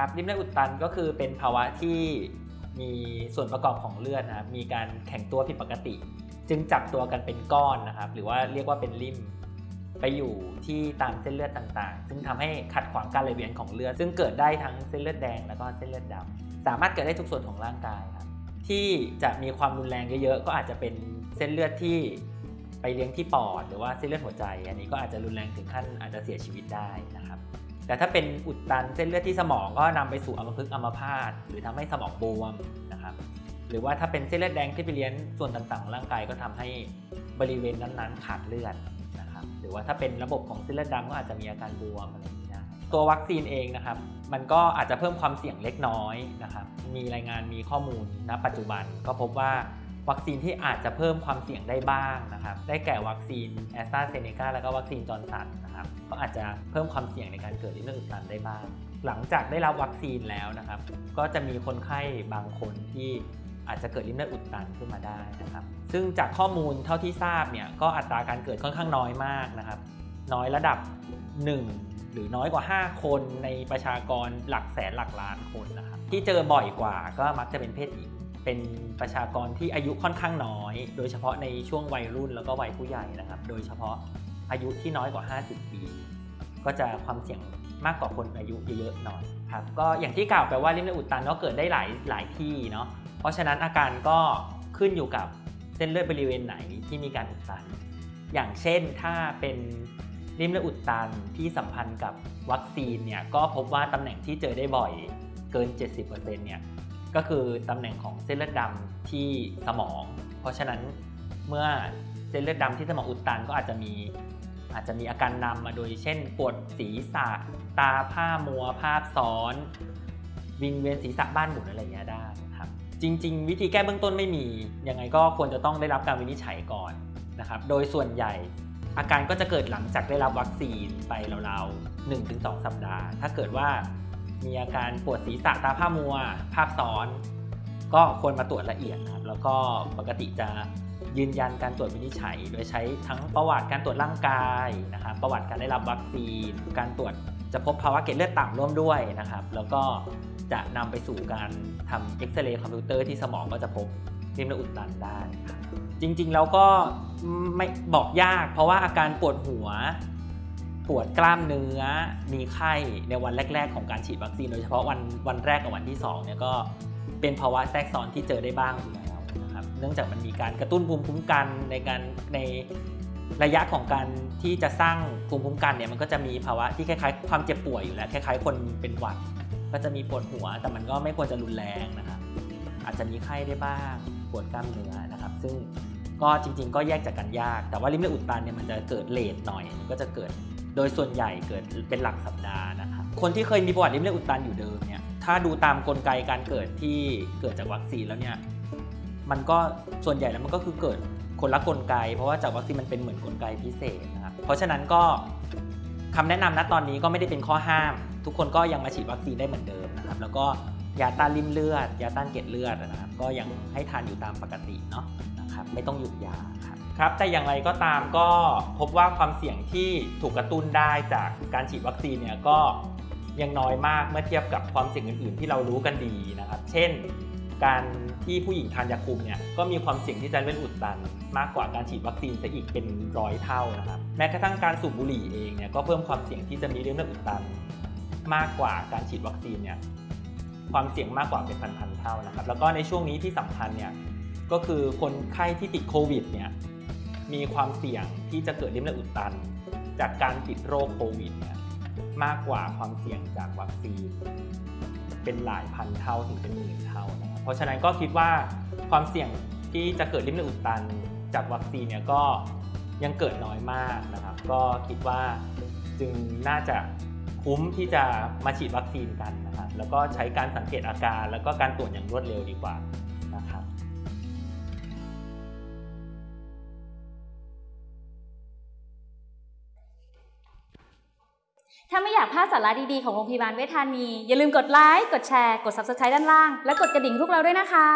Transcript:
ครับริมเลือดอุดตันก็คือเป็นภาวะที่มีส่วนประกอบของเลือดนะครับมีการแข็งตัวผิดปกติ จึงจับตัวกันเป็นก้อนนะครับ หรือว่าเรียกว่าเป็นริมไปอยู่ที่ตามเส้นเลือดต่างๆ ซึ่งทำให้ขัดขวางการไหลเวียนของเลือด ซึ่งเกิดได้ทั้งเส้นเลือดแดงแล้วก็เส้นเลือดดำสามารถเกิดได้ทุกส่วนของร่างกายครับ ที่จะมีความรุนแรงเยอะๆ ก็อาจจะเป็นเส้นเลือดที่ไปเลี้ยงที่ปอด หรือว่าเส้นเลือดหัวใจ อันนี้ก็อาจจะรุนแรงถึงขั้นอาจจะเสียชีวิตได้นะครับ แต่ถ้าเป็นอุดตันเส้นเลือดที่สมองก็นำไปสู่อัมพฤกษ์อัมพาตหรือทำให้สมองบวมนะครับ หรือว่าถ้าเป็นเส้นเลือดแดงที่ไปเลี้ยงส่วนต่างๆของร่างกายก็ทำให้บริเวณนั้นๆขาดเลือดนะครับ หรือว่าถ้าเป็นระบบของเส้นเลือดดำก็อาจจะมีอาการบวมอะไรอย่างนี้ได้ตัววัคซีนเองนะครับ มันก็อาจจะเพิ่มความเสี่ยงเล็กน้อยนะครับ มีรายงานมีข้อมูลณปัจจุบันก็พบว่า วัคซีนที่อาจจะเพิ่มความเสี่ยงได้บ้างนะครับ ได้แก่วัคซีนแอสตราเซเนกาแล้วก็วัคซีนจอห์นสันนะครับ ก็อาจจะเพิ่มความเสี่ยงในการเกิดลิ่มเลือดอุดตันได้บ้าง หลังจากได้รับวัคซีนแล้วนะครับ ก็จะมีคนไข้บางคนที่อาจจะเกิดลิ่มเลือดอุดตันขึ้นมาได้นะครับ ซึ่งจากข้อมูลเท่าที่ทราบเนี่ย ก็อัตราการเกิดค่อนข้างน้อยมากนะครับ น้อยระดับ 1 หรือน้อยกว่า 5 คนในประชากรหลักแสนหลักล้านคนนะครับ ที่เจอบ่อยกว่าก็มักจะเป็นเพศหญิง เป็นประชากรที่อายุค่อนข้างน้อย โดยเฉพาะในช่วงวัยรุ่นแล้วก็วัยผู้ใหญ่นะครับ โดยเฉพาะอายุที่น้อยกว่า 50 ปี ก็จะความเสี่ยงมากกว่าคนอายุเยอะๆหน่อยครับ ก็อย่างที่กล่าวไปว่าริมเลือดอุดตันก็เกิดได้หลายหลายที่เนาะ เพราะฉะนั้นอาการก็ขึ้นอยู่กับเส้นเลือดบริเวณไหนที่มีการอุดตัน อย่างเช่นถ้าเป็นริมเลือดอุดตันที่สัมพันธ์กับวัคซีนเนี่ยก็พบว่าตำแหน่งที่เจอได้บ่อยเกิน 70%เนี่ย ก็คือตำแหน่งของเส้นเลือดดำที่สมอง เพราะฉะนั้นเมื่อเส้นเลือดดำที่สมองอุดตันก็อาจจะมีอาจจะมีอาการนำมาโดยเช่นปวดศีรษะ ตาผ้ามัว ภาพซ้อน วิงเวียนศีรษะบ้านหมุนอะไรอย่างเงี้ยได้ครับ จริง ๆ วิธีแก้เบื้องต้นไม่มี ยังไงก็ควรจะต้องได้รับการวินิจฉัยก่อนนะครับ โดยส่วนใหญ่อาการก็จะเกิดหลังจากได้รับวัคซีนไปราวๆ1-2 สัปดาห์ ถ้าเกิดว่า มีอาการปวดศีรษะตาผ้ามัว ภาพซ้อน ก็ควรมาตรวจละเอียดนะครับ แล้วก็ปกติจะยืนยันการตรวจวินิจฉัย โดยใช้ทั้งประวัติการตรวจร่างกายนะครับ ประวัติการได้รับวัคซีน การตรวจจะพบภาวะเกล็ดเลือดต่ำร่วมด้วยนะครับ แล้วก็จะนำไปสู่การทำเอ็กซเรย์คอมพิวเตอร์ที่สมองก็จะพบริมเลือดอุดตันได้ครับจริงๆแล้วก็ไม่บอกยาก เพราะว่าอาการปวดหัว ปวดกล้ามเนื้อ มีไข้ในวันแรก ๆ ของการฉีดวัคซีน โดยเฉพาะวันวันแรกกับวันที่2เนี่ยก็เป็นภาวะแทรกซ้อนที่เจอได้บ้างอยู่แล้วนะครับ เนื่องจากมันมีการกระตุ้นภูมิคุ้มกันในการในระยะของการที่จะสร้างภูมิคุ้มกันเนี่ยมันก็จะมีภาวะที่คล้ายๆ ความเจ็บป่วยอยู่แล้วคล้ายๆ คนเป็นหวัด ก็จะมีปวดหัว แต่มันก็ไม่ควรจะรุนแรงนะครับ อาจจะมีไข้ได้บ้าง ปวดกล้ามเนื้อนะครับ ซึ่งก็จริง ๆ ก็แยกจากกันยาก แต่ว่าริมเลือดอุดตันเนี่ยมันจะเกิดเลทหน่อย มันก็จะเกิด โดยส่วนใหญ่เกิดเป็นหลักสัปดาห์นะครับคนที่เคยมีประวัติริมเลือดอุดตันอยู่เดิมเนี่ยถ้าดูตามกลไกการเกิดที่เกิดจากวัคซีนแล้วเนี่ยมันก็ส่วนใหญ่แล้วมันก็คือเกิดคนละกลไก เพราะว่าจากวัคซีนมันเป็นเหมือนกลไกพิเศษนะครับเพราะฉะนั้นก็คำแนะนำณตอนนี้ก็ไม่ได้เป็นข้อห้าม ทุกคนก็ยังมาฉีดวัคซีนได้เหมือนเดิมนะครับแล้วก็ยาต้านริ่มเลือด ยาต้านเกล็ดเลือดนะครับก็ยังให้ทานอยู่ตามปกติเนาะนะครับไม่ต้องหยุดยาครับ ครับแต่อย่างไรก็ตามก็พบว่าความเสี่ยงที่ถูกกระตุ้นได้จากการฉีดวัคซีนเนี่ยก็ยังน้อยมากเมื่อเทียบกับความเสี่ยงอื่น ๆ ที่เรารู้กันดีนะครับ เช่น การที่ผู้หญิงทานยาคุมเนี่ยก็มีความเสี่ยงที่จะเป็นอุดตัน มากกว่าการฉีดวัคซีนซะอีกเป็นร้อยเท่านะครับ แม้กระทั่งการสูบบุหรี่เองเนี่ยก็เพิ่มความเสี่ยงที่จะมีเรื่องเลือดอุดตัน มากกว่าการฉีดวัคซีนเนี่ยความเสี่ยงมากกว่าเป็นพันๆเท่านะครับ แล้วก็ในช่วงนี้ที่สำคัญเนี่ยก็คือคนไข้ที่ติดโควิดเนี่ย มีความเสี่ยงที่จะเกิดริ่มเลือดอุดตัน จากการติดโรคโควิดเนี่ยมากกว่าความเสี่ยงจากวัคซีน เป็นหลายพันเท่าถึงเป็นหมื่นเท่านะครับเพราะฉะนั้นก็คิดว่าความเสี่ยงที่จะเกิดริ่มเลือดอุดตัน จากวัคซีนเนี่ยก็ยังเกิดน้อยมากนะครับ ก็คิดว่าจึงน่าจะคุ้มที่จะมาฉีดวัคซีนกันนะครับ แล้วก็ใช้การสังเกตอาการ แล้วก็การตรวจอย่างรวดเร็วดีกว่า ถ้าไม่อยากพลาดสาระดีๆ ของโรงพยาบาลเวชธานี อย่าลืมกดไลค์ กดแชร์ กด Subscribe ด้านล่าง และกดกระดิ่งพวกเราด้วยนะคะ